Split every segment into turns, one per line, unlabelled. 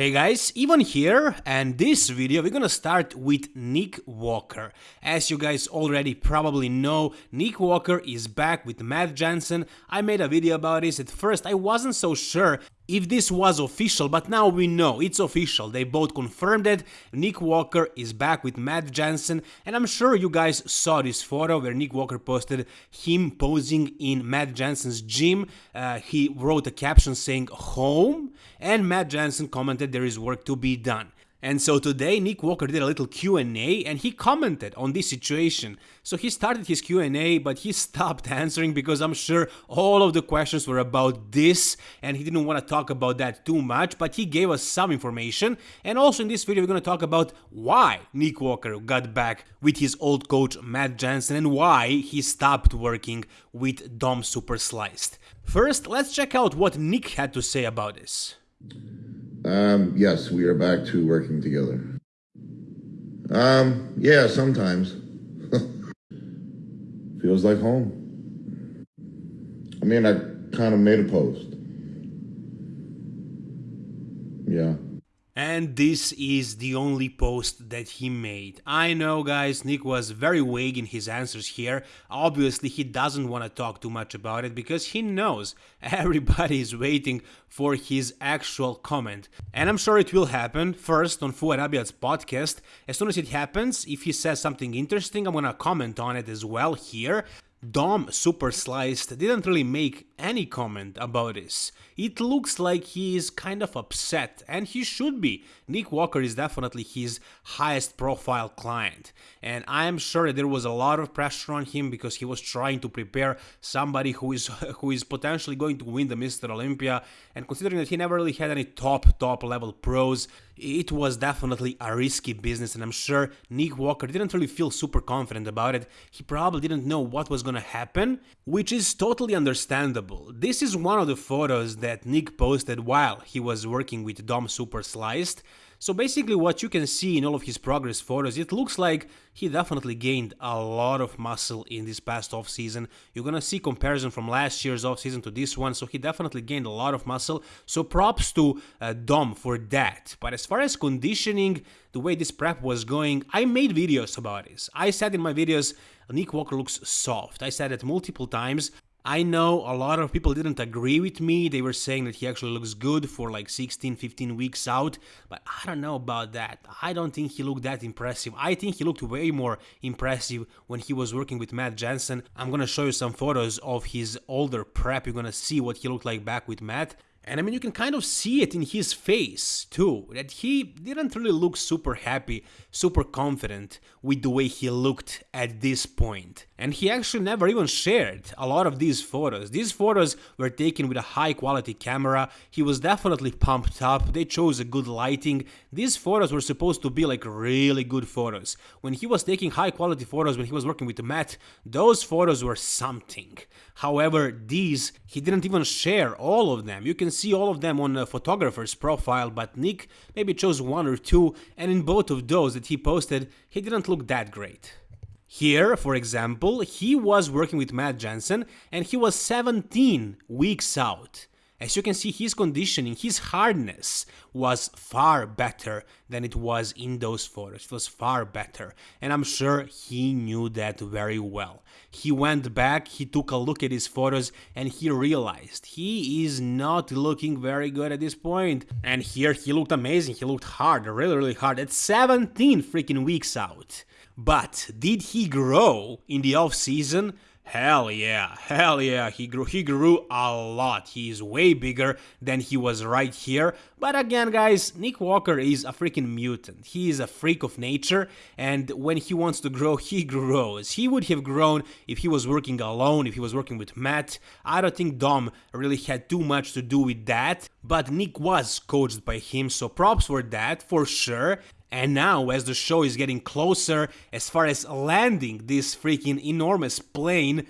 Hey guys, Ivan here, and this video we're gonna start with Nick Walker. As you guys already probably know, Nick Walker is back with Matt Jansen. I made a video about this, at first I wasn't so sure if this was official, but now we know it's official. They both confirmed it. Nick Walker is back with Matt Jansen, and I'm sure you guys saw this photo where Nick Walker posted him posing in Matt Jansen's gym. Uh, he wrote a caption saying home, and Matt Jansen commented there is work to be done. And so today Nick Walker did a little Q&A and he commented on this situation. So he started his Q&A but he stopped answering because I'm sure all of the questions were about this and he didn't want to talk about that too much but he gave us some information and also in this video we're going to talk about why Nick Walker got back with his old coach Matt Jansen and why he stopped working with Dom Super Sliced. First let's check out what Nick had to say about this.
Um, yes, we are back to working together. Um, yeah, sometimes. Feels like home. I mean, I kind of made a post. Yeah.
And this is the only post that he made. I know guys, Nick was very vague in his answers here. Obviously he doesn't want to talk too much about it because he knows everybody is waiting for his actual comment. And I'm sure it will happen first on Fouad Abiad's podcast. As soon as it happens, if he says something interesting, I'm gonna comment on it as well here. Dom Super Sliced didn't really make any comment about this. It looks like he is kind of upset, and he should be. Nick Walker is definitely his highest profile client, and I am sure that there was a lot of pressure on him because he was trying to prepare somebody who is who is potentially going to win the Mr. Olympia, and considering that he never really had any top top level pros, it was definitely a risky business, and I'm sure Nick Walker didn't really feel super confident about it. He probably didn't know what was gonna happen, which is totally understandable. This is one of the photos that Nick posted while he was working with Dom Super Sliced. So basically what you can see in all of his progress photos, it looks like he definitely gained a lot of muscle in this past off-season. You're gonna see comparison from last year's off-season to this one, so he definitely gained a lot of muscle. So props to uh, Dom for that. But as far as conditioning, the way this prep was going, I made videos about this. I said in my videos, Nick Walker looks soft. I said it multiple times. I know a lot of people didn't agree with me. They were saying that he actually looks good for like 16, 15 weeks out. But I don't know about that. I don't think he looked that impressive. I think he looked way more impressive when he was working with Matt Jansen. I'm gonna show you some photos of his older prep. You're gonna see what he looked like back with Matt. And I mean, you can kind of see it in his face too, that he didn't really look super happy, super confident with the way he looked at this point. And he actually never even shared a lot of these photos. These photos were taken with a high quality camera, he was definitely pumped up, they chose a good lighting. These photos were supposed to be like really good photos. When he was taking high quality photos when he was working with Matt, those photos were something. However, these, he didn't even share all of them. You can see all of them on a photographer's profile, but Nick maybe chose one or two, and in both of those that he posted, he didn't look that great. Here, for example, he was working with Matt Jansen and he was 17 weeks out. As you can see, his conditioning, his hardness was far better than it was in those photos. It was far better. And I'm sure he knew that very well. He went back, he took a look at his photos, and he realized he is not looking very good at this point. And here he looked amazing. He looked hard, really, really hard at 17 freaking weeks out. But did he grow in the off season? Hell yeah, hell yeah, he grew, he grew a lot. He is way bigger than he was right here. But again, guys, Nick Walker is a freaking mutant. He is a freak of nature, and when he wants to grow, he grows. He would have grown if he was working alone, if he was working with Matt. I don't think Dom really had too much to do with that, but Nick was coached by him, so props for that, for sure. And now, as the show is getting closer as far as landing this freaking enormous plane,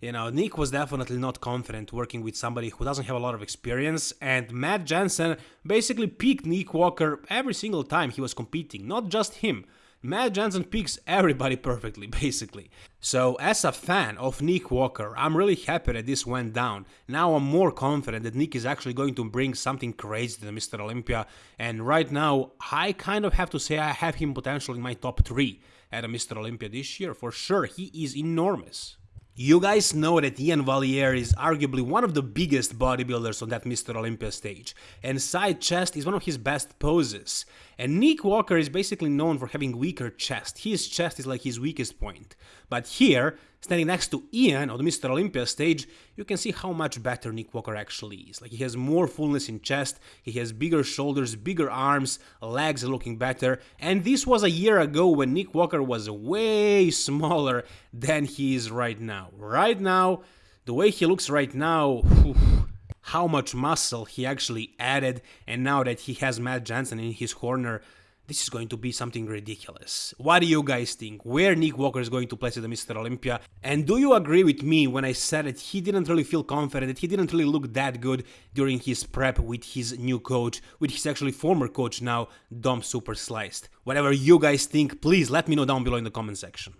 you know, Nick was definitely not confident working with somebody who doesn't have a lot of experience, and Matt Jansen basically picked Nick Walker every single time he was competing, not just him. Matt Jansen picks everybody perfectly, basically. So, as a fan of Nick Walker, I'm really happy that this went down. Now I'm more confident that Nick is actually going to bring something crazy to Mr. Olympia, and right now, I kind of have to say I have him potentially in my top 3 at a Mr. Olympia this year. For sure, he is enormous. You guys know that Ian Valliere is arguably one of the biggest bodybuilders on that Mr. Olympia stage, and side chest is one of his best poses. And Nick Walker is basically known for having weaker chest. His chest is like his weakest point. But here, standing next to Ian on the Mr. Olympia stage, you can see how much better Nick Walker actually is. Like he has more fullness in chest, he has bigger shoulders, bigger arms, legs looking better. And this was a year ago when Nick Walker was way smaller than he is right now. Right now, the way he looks right now, how much muscle he actually added, and now that he has Matt Jansen in his corner, this is going to be something ridiculous. What do you guys think? Where Nick Walker is going to place at the Mr. Olympia? And do you agree with me when I said that he didn't really feel confident, that he didn't really look that good during his prep with his new coach, with his actually former coach now, Dom Super Sliced? Whatever you guys think, please let me know down below in the comment section.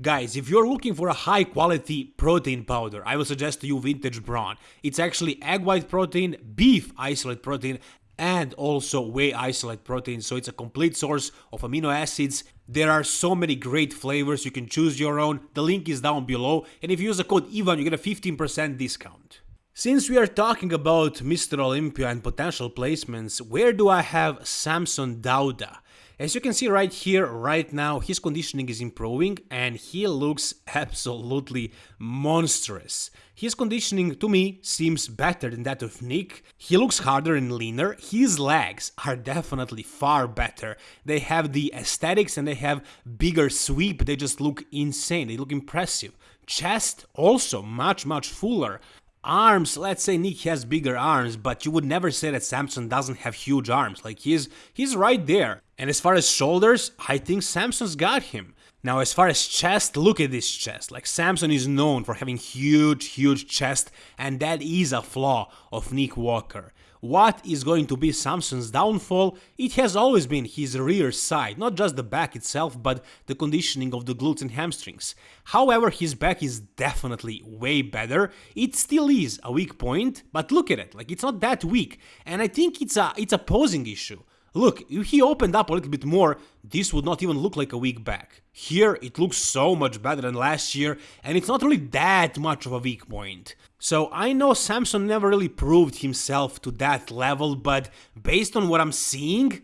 Guys, if you're looking for a high quality protein powder, I will suggest to you Vintage Brawn. It's actually egg white protein, beef isolate protein, and also whey isolate protein, so it's a complete source of amino acids. There are so many great flavors, you can choose your own. The link is down below, and if you use the code EVAN, you get a 15% discount. Since we are talking about Mr. Olympia and potential placements, where do I have Samson Dauda? As you can see right here, right now, his conditioning is improving and he looks absolutely monstrous. His conditioning, to me, seems better than that of Nick. He looks harder and leaner. His legs are definitely far better. They have the aesthetics and they have bigger sweep. They just look insane. They look impressive. Chest also much, much fuller. Arms, let's say Nick has bigger arms, but you would never say that Samson doesn't have huge arms. Like he's he's right there. And as far as shoulders, I think Samson's got him. Now, as far as chest, look at this chest. Like Samson is known for having huge, huge chest, and that is a flaw of Nick Walker. What is going to be Samson's downfall? It has always been his rear side, not just the back itself, but the conditioning of the glutes and hamstrings. However, his back is definitely way better. It still is a weak point, but look at it, like it's not that weak. And I think it's a it's a posing issue. Look, if he opened up a little bit more, this would not even look like a weak back. Here, it looks so much better than last year, and it's not really that much of a weak point. So I know Samson never really proved himself to that level, but based on what I'm seeing,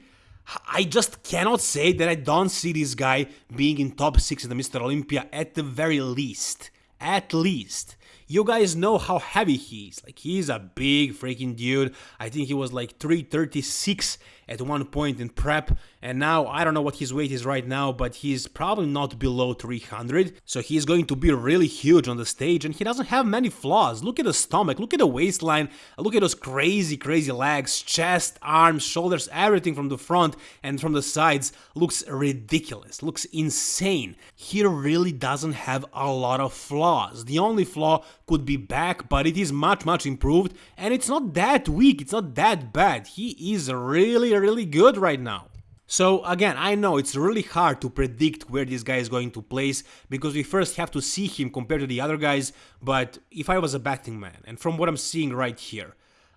I just cannot say that I don't see this guy being in top 6 in the Mr. Olympia at the very least. At least. You guys know how heavy he is. Like, he's a big freaking dude. I think he was like 336 at one point in prep, and now I don't know what his weight is right now, but he's probably not below 300, so he's going to be really huge on the stage, and he doesn't have many flaws. Look at the stomach, look at the waistline, look at those crazy, crazy legs, chest, arms, shoulders, everything from the front and from the sides looks ridiculous, looks insane. He really doesn't have a lot of flaws. The only flaw could be back, but it is much, much improved, and it's not that weak, it's not that bad. He is really, really good right now. So again, I know it's really hard to predict where this guy is going to place because we first have to see him compared to the other guys, but if I was a betting man, and from what I'm seeing right here,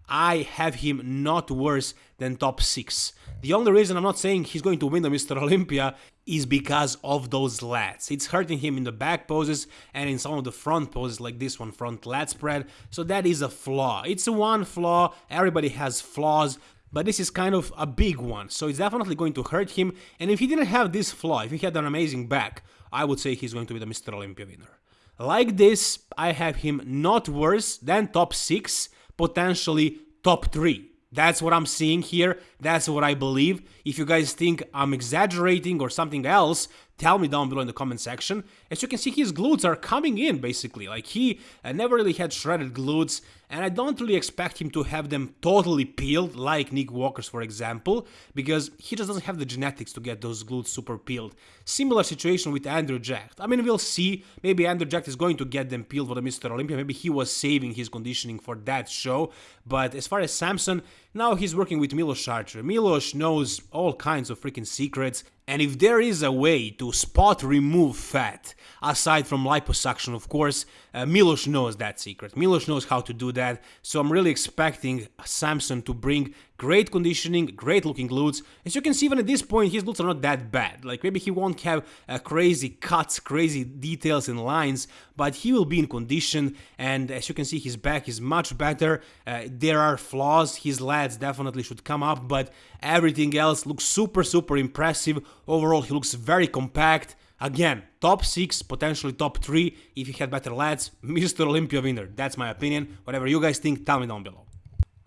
I have him not worse than top 6. The only reason I'm not saying he's going to win the Mr. Olympia is because of those lats. It's hurting him in the back poses and in some of the front poses like this one, front lat spread, so that is a flaw. It's one flaw, everybody has flaws, but this is kind of a big one, so it's definitely going to hurt him, and if he didn't have this flaw, if he had an amazing back, I would say he's going to be the Mr. Olympia winner. Like this, I have him not worse than top 6, potentially top 3. That's what I'm seeing here, that's what I believe. If you guys think I'm exaggerating or something else, tell me down below in the comment section. As you can see, his glutes are coming in, basically. Like, he uh, never really had shredded glutes, and I don't really expect him to have them totally peeled like Nick Walker's for example, because he just doesn't have the genetics to get those glutes super peeled. Similar situation with Andrew Jacked. I mean, we'll see. Maybe Andrew Jacked is going to get them peeled for the Mr. Olympia. Maybe he was saving his conditioning for that show. But as far as Samson, now he's working with Milos Sarcev. Milos knows all kinds of freaking secrets, and if there is a way to spot remove fat, aside from liposuction of course, uh, Milos knows that secret. Milos knows how to do that, so I'm really expecting Samson to bring great conditioning, great looking glutes. As you can see, even at this point, his glutes are not that bad. Like maybe he won't have uh, crazy cuts, crazy details and lines, but he will be in condition. And as you can see, his back is much better. Uh, there are flaws. His lats definitely should come up, but everything else looks super, super impressive. Overall, he looks very compact. Again, top 6, potentially top 3 if he had better lats. Mr. Olympia winner. That's my opinion. Whatever you guys think, tell me down below.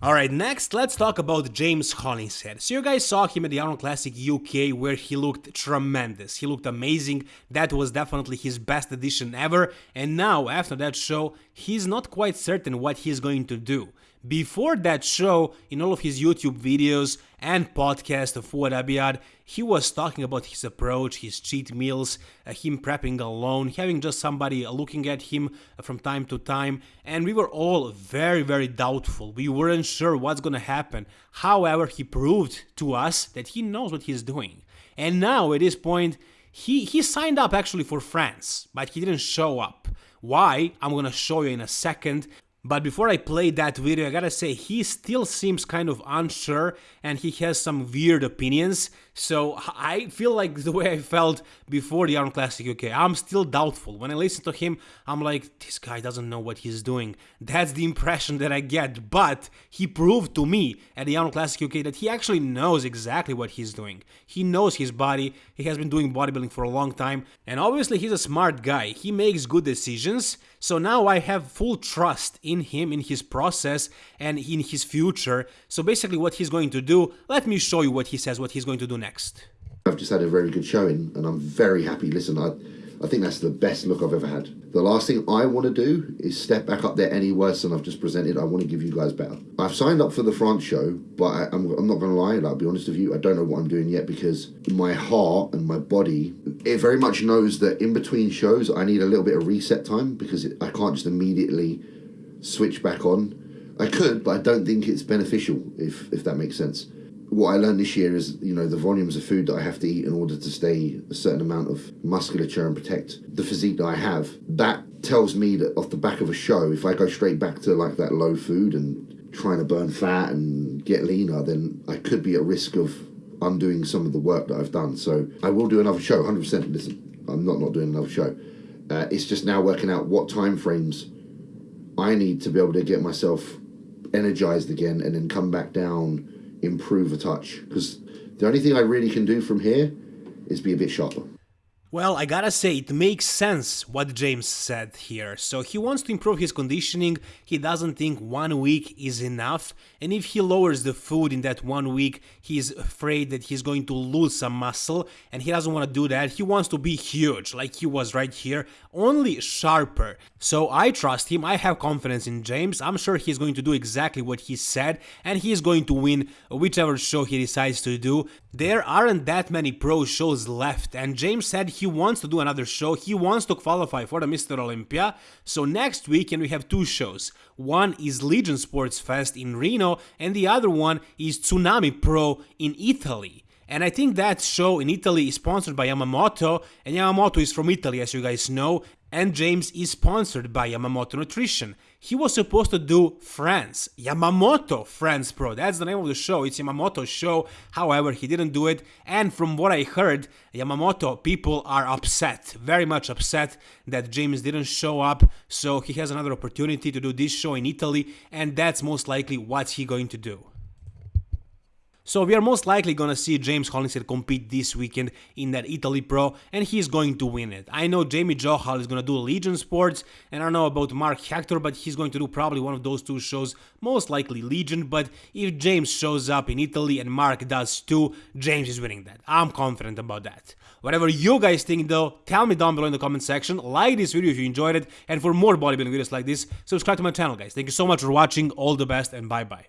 Alright, next let's talk about James Hollingshead. So you guys saw him at the Arnold Classic UK where he looked tremendous. He looked amazing. That was definitely his best edition ever. And now, after that show, he's not quite certain what he's going to do. Before that show, in all of his YouTube videos and podcast of Fouad Abiad, he was talking about his approach, his cheat meals, uh, him prepping alone, having just somebody looking at him from time to time, and we were all very, very doubtful. We weren't sure what's gonna happen. However, he proved to us that he knows what he's doing. And now, at this point, he, he signed up actually for France, but he didn't show up. Why? I'm gonna show you in a second. But before I play that video, I gotta say, he still seems kind of unsure and he has some weird opinions. So I feel like the way I felt before the Arnold Classic UK. I'm still doubtful. When I listen to him, I'm like, this guy doesn't know what he's doing. That's the impression that I get. But he proved to me at the Arnold Classic UK that he actually knows exactly what he's doing. He knows his body. He has been doing bodybuilding for a long time. And obviously, he's a smart guy. He makes good decisions. So now I have full trust in him, in his process, and in his future. So basically, what he's going to do, let me show you what he says, what he's going to do next.
I've just had a very good showing, and I'm very happy. Listen, I, I think that's the best look I've ever had. The last thing I want to do is step back up there any worse than I've just presented. I want to give you guys better. I've signed up for the France show, but I, am not going to lie, I'll be honest with you, I don't know what I'm doing yet because my heart and my body, it very much knows that in between shows, I need a little bit of reset time because I can't just immediately switch back on. I could, but I don't think it's beneficial, if, if that makes sense what I learned this year is, you know, the volumes of food that I have to eat in order to stay a certain amount of musculature and protect the physique that I have. That tells me that off the back of a show, if I go straight back to like that low food and trying to burn fat and get leaner, then I could be at risk of undoing some of the work that I've done. So I will do another show, 100%. Listen, I'm not not doing another show. Uh, it's just now working out what time frames I need to be able to get myself energized again and then come back down improve a touch because the only thing I really can do from here is be a bit sharper.
Well, I gotta say, it makes sense what James said here. So he wants to improve his conditioning, he doesn't think one week is enough, and if he lowers the food in that one week, he's afraid that he's going to lose some muscle, and he doesn't want to do that. He wants to be huge, like he was right here, only sharper. So I trust him, I have confidence in James, I'm sure he's going to do exactly what he said, and he's going to win whichever show he decides to do. There aren't that many pro shows left, and James said he wants to do another show, he wants to qualify for the Mr. Olympia, so next weekend we have two shows. One is Legion Sports Fest in Reno, and the other one is Tsunami Pro in Italy. And I think that show in Italy is sponsored by Yamamoto, and Yamamoto is from Italy, as you guys know, and James is sponsored by Yamamoto Nutrition. He was supposed to do France, Yamamoto France Pro. That's the name of the show. It's Yamamoto's show. However, he didn't do it. And from what I heard, Yamamoto people are upset, very much upset that James didn't show up. So he has another opportunity to do this show in Italy, and that's most likely what he's going to do. So we are most likely gonna see James Hollingshead compete this weekend in that Italy Pro, and he's going to win it. I know Jamie Johal is gonna do Legion Sports, and I don't know about Mark Hector, but he's going to do probably one of those two shows, most likely Legion. But if James shows up in Italy and Mark does too, James is winning that. I'm confident about that. Whatever you guys think though, tell me down below in the comment section, like this video if you enjoyed it, and for more bodybuilding videos like this, subscribe to my channel guys. Thank you so much for watching, all the best, and bye bye.